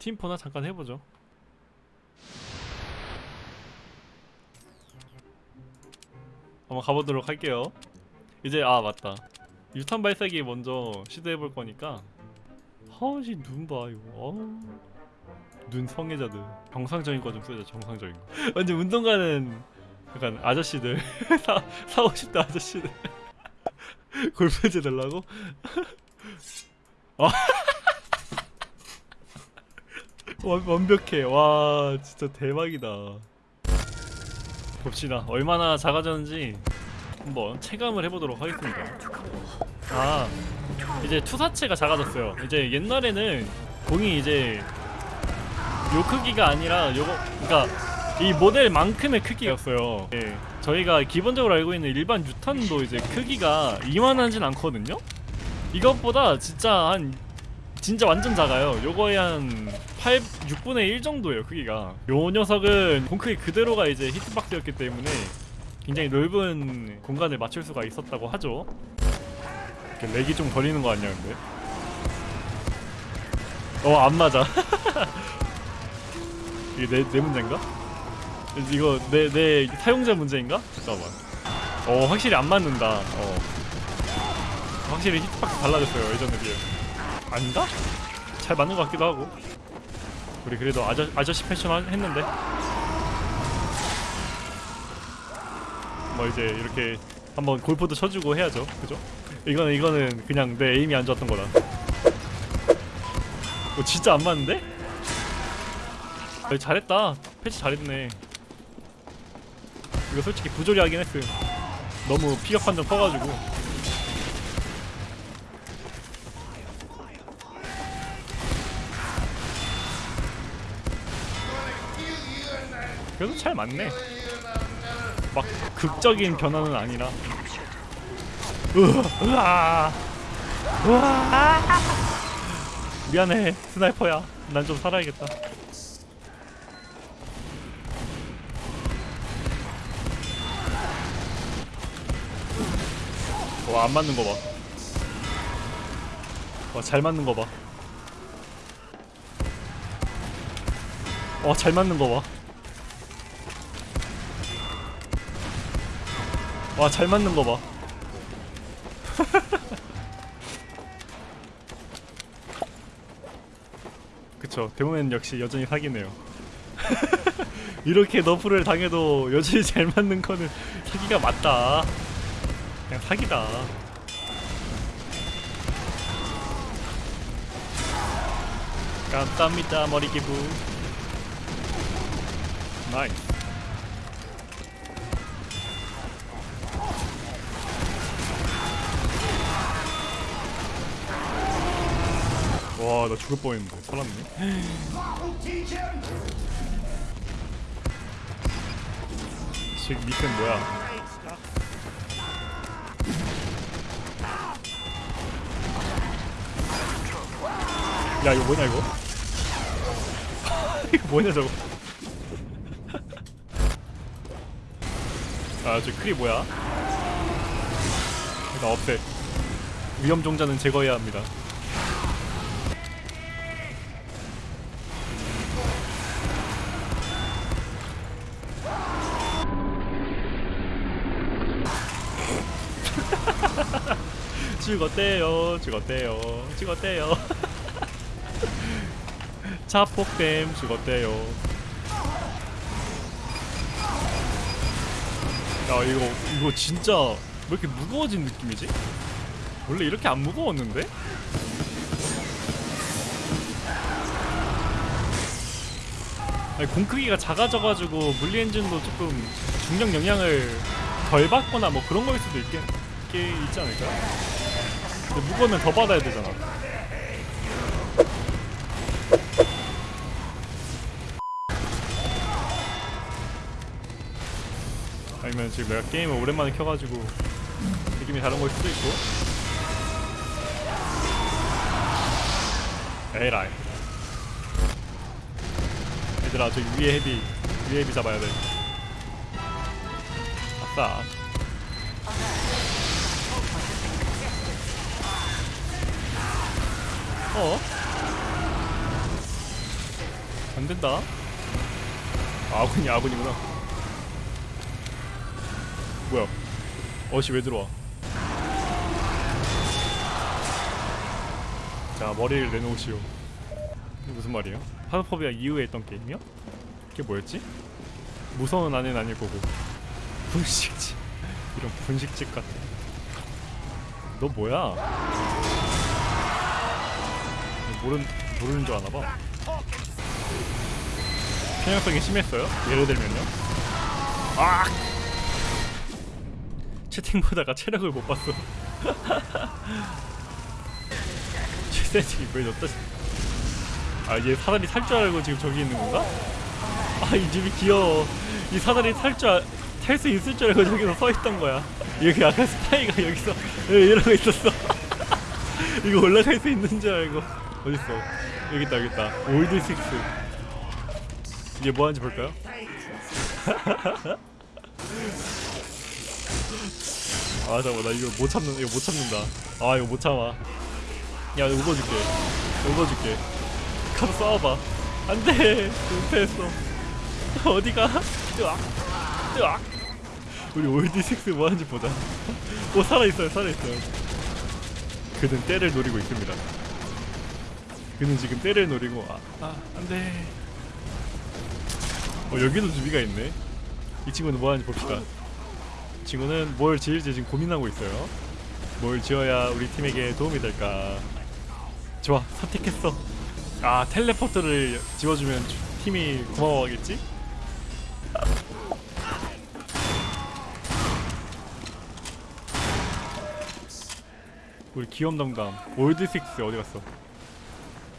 팀포나 잠깐 해보죠. 한번 가보도록 할게요. 이제 아 맞다. 유탄 발사기 먼저 시도해볼 거니까. 허시 눈봐 이거. 어우. 눈 성애자들. 정상적인 거 좀 쓰자 정상적인 거. 완전 운동 가는 약간 아저씨들. 사, 4 50대 아저씨들. 골프해줘 달라고? 아. 완, 완벽해. 와 진짜 대박이다. 봅시다. 얼마나 작아졌는지 한번 체감을 해보도록 하겠습니다. 아 이제 투사체가 작아졌어요. 이제 옛날에는 공이 이제 요 크기가 아니라 요거 그니까 이 모델만큼의 크기였어요. 예, 저희가 기본적으로 알고 있는 일반 유탄도 이제 크기가 이만하진 않거든요? 이것보다 진짜 한 진짜 완전 작아요. 요거의 한 8, 6분의 1 정도예요 크기가. 요 녀석은 공 크기 그대로가 이제 히트박스였기 때문에 굉장히 넓은 공간을 맞출 수가 있었다고 하죠. 이렇게 렉이 좀 걸리는 거 아니야 근데? 어 안 맞아. 이게 내, 내 문제인가? 이거 내, 내 사용자 문제인가? 잠깐만. 어 확실히 안 맞는다. 어. 확실히 히트박스 달라졌어요 예전에 비해 아닌가? 잘 맞는 것 같기도 하고. 우리 그래도 아저, 아저씨 패션 하- 했는데. 뭐 이제 이렇게 한번 골프도 쳐주고 해야죠. 그죠? 이거는 이거는 그냥 내 에임이 안 좋았던 거다 어 진짜 안 맞는데? 야, 잘했다. 패치 잘했네. 이거 솔직히 부조리 하긴 했음 너무 피격 판정 커가지고 그래도 잘 맞네. 막 극적인 변화는 아니라. 으아, 으아. 미안해 스나이퍼야. 난 좀 살아야겠다. 와 안 맞는 거봐. 와 잘 맞는 거봐. 와잘 맞는 거봐 와 잘 맞는 거 봐. 그쵸 대모면 역시 여전히 사기네요. 이렇게 nerf를 당해도 여전히 잘 맞는 거는 사기가 맞다. 그냥 사기다. 감사합니다 머리 기부. nice. 와, 나 죽을 뻔했는데 살았네. 지금 밑은 뭐야? 야, 이거 뭐냐 이거? 이거 뭐냐 저거? 아, 저 크리 뭐야? 나 없애. 위험 종자는 제거해야 합니다. 죽었대요 죽었대요 죽었대요 자폭댐 죽었대요 야 이거 이거 진짜 왜 이렇게 무거워진 느낌이지? 원래 이렇게 안 무거웠는데? 아니, 공 크기가 작아져가지고 물리 엔진도 조금 중력 영향을 덜 받거나 뭐 그런 거일 수도 있겠, 게 있지 않을까? 근데 무거우면 더 받아야 되잖아. 아니면 지금 내가 게임을 오랜만에 켜가지고 느낌이 다른 걸 수도 있고. 에라이. 얘들아 저기 위에 헤비 위에 헤비 잡아야 돼. 아싸. 어? 안 된다. 아군이 아군이구나. 뭐야? 어시 왜 들어와? 자 머리를 내놓으시오. 이게 무슨 말이에요? 파도포비아 이후에 했던 게임이요? 그게 뭐였지? 무서운 아내는 아닐 거고 분식집 이런 분식집 같은. 너 뭐야? 모른 모르는 줄 아나 봐. 편향성이 심했어요? 예를 들면요. 아! 채팅 보다가 체력을 못 봤어. 최세지 왜 넣다? 아얘 사다리 탈줄 알고 지금 저기 있는 건가? 아 이 집이 귀여워. 이 사다리 탈줄탈 수 있을 줄 알고 저기서 서 있던 거야. 여기 아까 스파이가 여기서 이러고 있었어. 이거 올라갈 수 있는 줄 알고 어딨어? 여기 있다 여기 있다. 올드 식스. 이게 뭐 하는지 볼까요? 아 잠깐만 나 이거 못 참는 이거 못 참는다. 아 이거 못 참아. 야 업어줄게. 업어줄게. 가서 싸워봐. 안돼! 은퇴했어. 어디가? 으악. 으악. 우리 올드식스 뭐 하는지 보자. 오 살아있어요 살아있어요. 그는 때를 노리고 있습니다 그는 지금 때를 노리고 아, 아 안돼. 어 여기도 주비가 있네. 이 친구는 뭐 하는지 봅시다. 이 친구는 뭘 지을지 지금 고민하고 있어요. 뭘 지어야 우리 팀에게 도움이 될까? 좋아 선택했어. 아 텔레포트를 지워주면 주- 팀이 고마워하겠지? 우리 기염 담당 올드 식스 어디 갔어?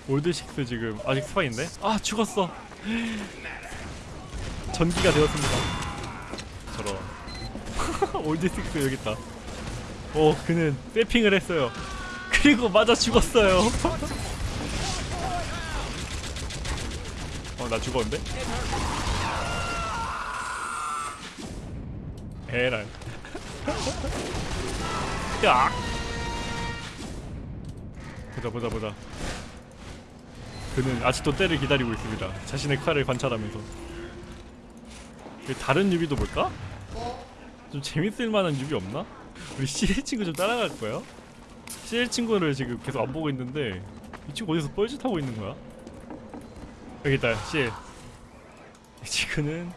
올드 식스 지금 아직 스파인데? 아 죽었어 전기가 되었습니다. 저런 올드 식스 여기 있다. 오 그는 세핑을 했어요. 그리고 맞아 죽었어요. 어 나 죽었는데? 에라이. 야. 보자 보자 보자. 그는 아직도 때를 기다리고 있습니다. 자신의 칼을 관찰하면서. 그 다른 newbie도 볼까? 좀 재밌을 만한 newbie 없나? 우리 CL 친구 좀 따라갈 거야? CL 친구를 지금 계속 안 보고 있는데 이 친구 어디서 뻘짓 하고 있는 거야? 여기 있다 CL 이 친구는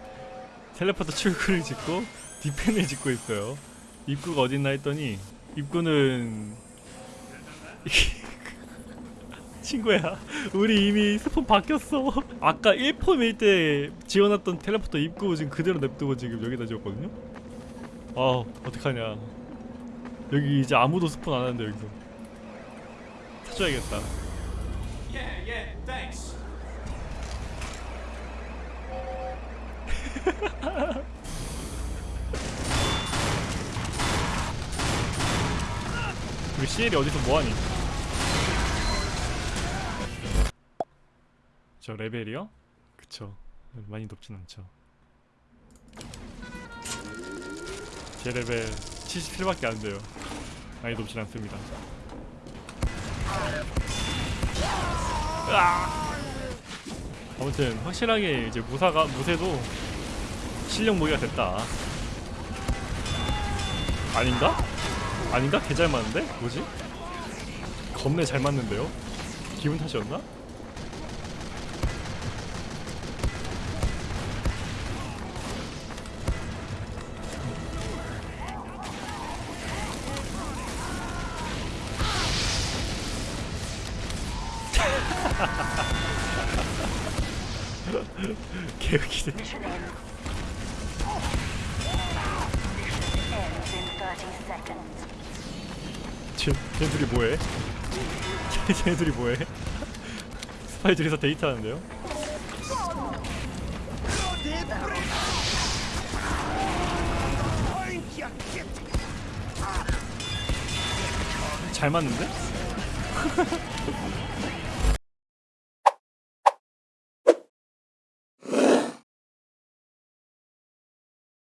텔레포트 출구를 짓고 디펜을 짓고 있어요 입구가 어딨나 했더니 입구는 친구야. 우리 이미 스폰 바뀌었어. 아까 1폼일 때 지어놨던 텔레포터 입구 지금 그대로 냅두고 지금 여기다 지었거든요. 아 어떡하냐. 여기 이제 아무도 스폰 안 하는데 여기서. 찾아야겠다. Yeah, yeah. 우리 CL이 어디서 뭐하니 저 레벨이요? 그쵸 많이 높진 않죠 제 레벨 77밖에 안 돼요 많이 높진 않습니다! 아무튼 확실하게 이제 무사가 무쇠도 실력 모기가 됐다 아닌가? 아닌가? 개 잘 맞는데? 뭐지? 겁내 잘 맞는데요? 기분 탓이었나? 30 seconds. 쟤, 쟤들이 뭐해? 쟤, 쟤들이 뭐해? 스파이 둘이서 데이트하는데요? 잘 맞는데?